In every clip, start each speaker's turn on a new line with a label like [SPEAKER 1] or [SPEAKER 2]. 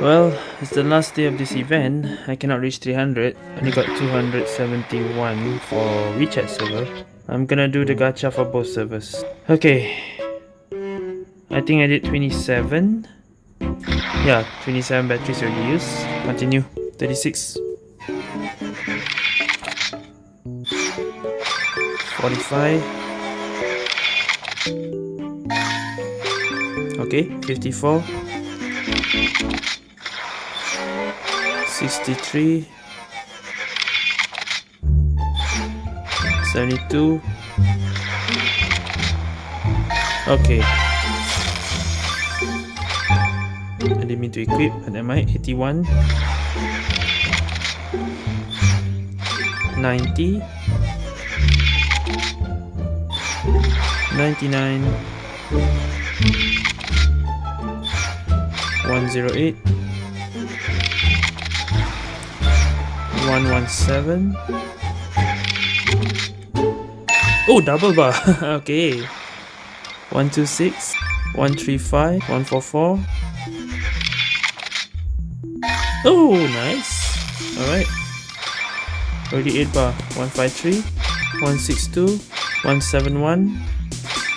[SPEAKER 1] Well, it's the last day of this event. I cannot reach 300. Only got 271 for WeChat server. I'm gonna do the gacha for both servers. Okay. I think I did 27. Yeah, 27 batteries already used. Continue. 36. 45. Okay, 54. 63 72 okay. I didn't mean to equip but am I 81 90 99 108 117 Oh, double bar. okay. 126, 135, 144. Oh, nice. Alright. 38 bar. 153, 162, 171,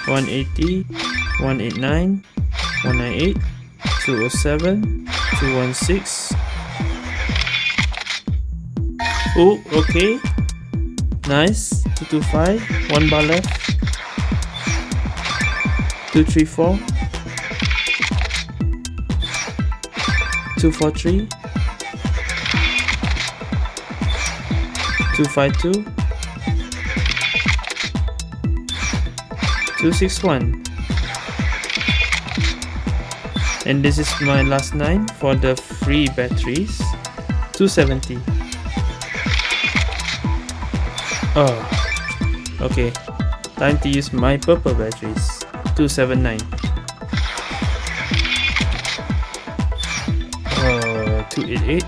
[SPEAKER 1] 180, 189, 198, 207, 216, Oh, okay. Nice. 225. One bar left. 234. 243. 252. 261. And this is my last 9 for the free batteries. 270. Oh, okay. Time to use my purple batteries. 279. Uh, 288.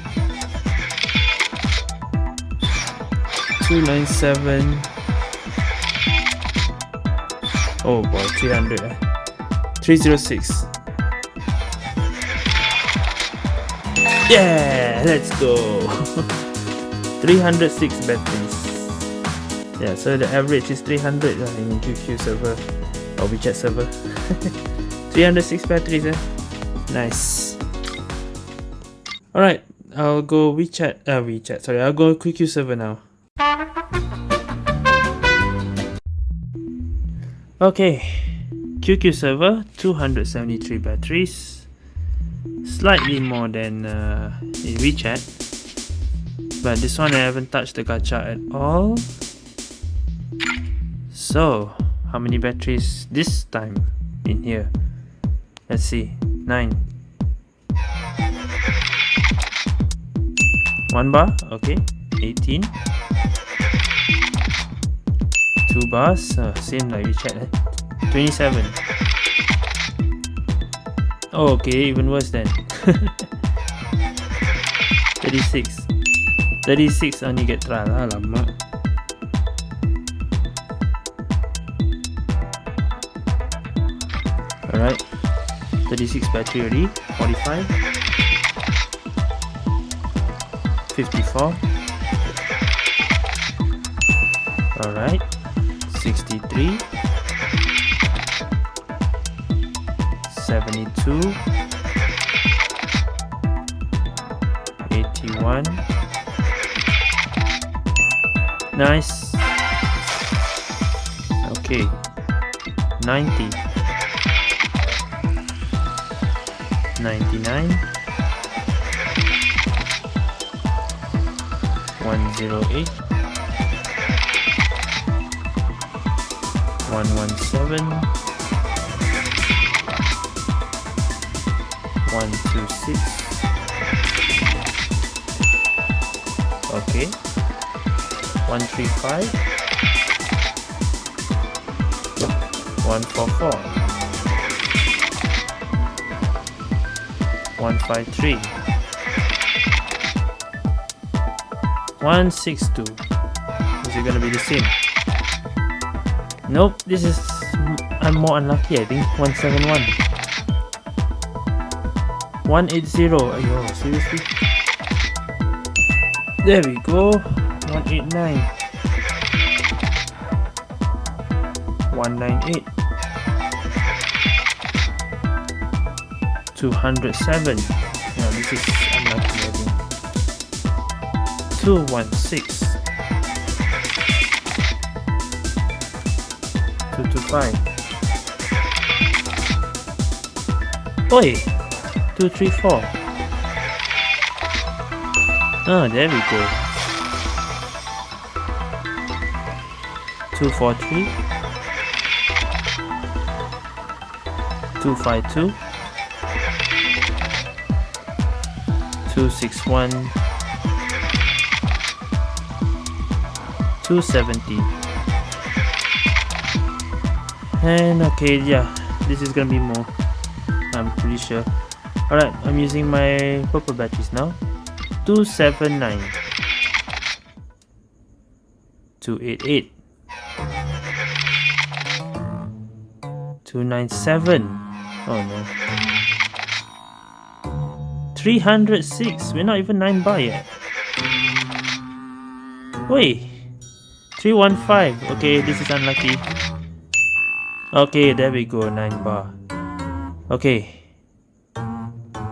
[SPEAKER 1] 297. Oh boy, 300. 306. Yeah, let's go. 306 batteries. Yeah, so the average is 300 lah in QQ server or WeChat server. 306 batteries eh. Nice. Alright, I'll go WeChat, uh, WeChat, sorry, I'll go QQ server now. Okay, QQ server, 273 batteries. Slightly more than uh, in WeChat. But this one I haven't touched the gacha at all. So, how many batteries this time in here? Let's see. 9. 1 bar, okay. 18. 2 bars, uh, same like WeChat. Eh? 27. Oh, okay, even worse then. 36. 36 only get trial, alamak. Alright. 36 battery already. 45. 54. Alright. 63. 72. 81. Nice. Okay. 90. 99 108 117 126 okay. 135 144 153 162 is it gonna be the same nope this is I'm more unlucky I think 171 180. Ayo, seriously? There we go. 189. 198. 207. Yeah, this is unlucky I 216. 225. Oi! 234. Oh, ah, there we go. 243. 252. 261. 270. And okay, yeah, this is gonna be more. I'm pretty sure. Alright, I'm using my purple batteries now. 279 288 297 Oh no 306 We're not even 9 bar yet. Wait. 315 Okay, this is unlucky. Okay, there we go. 9 bar. Okay.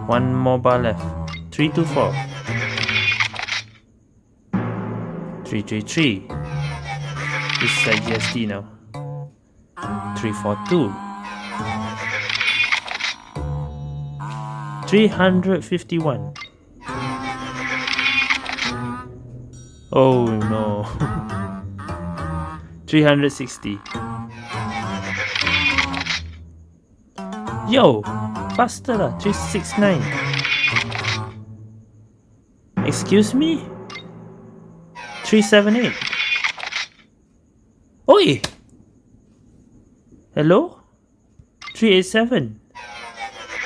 [SPEAKER 1] One more bar left. 324 333 This is like GST now. 342 351 Oh no 360 Yo! Faster lah 369 Excuse me? 378 Oi! Hello? 387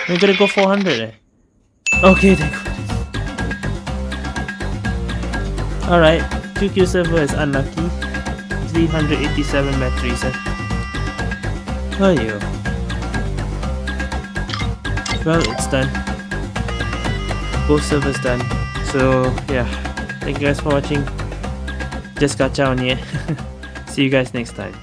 [SPEAKER 1] We're gonna go 400 eh? Okay, then. Alright, QQ server is unlucky. 387 batteries eh? Oh yo. Well, it's done. Both servers done. So, yeah. Thank you guys for watching. Just got on here. See you guys next time.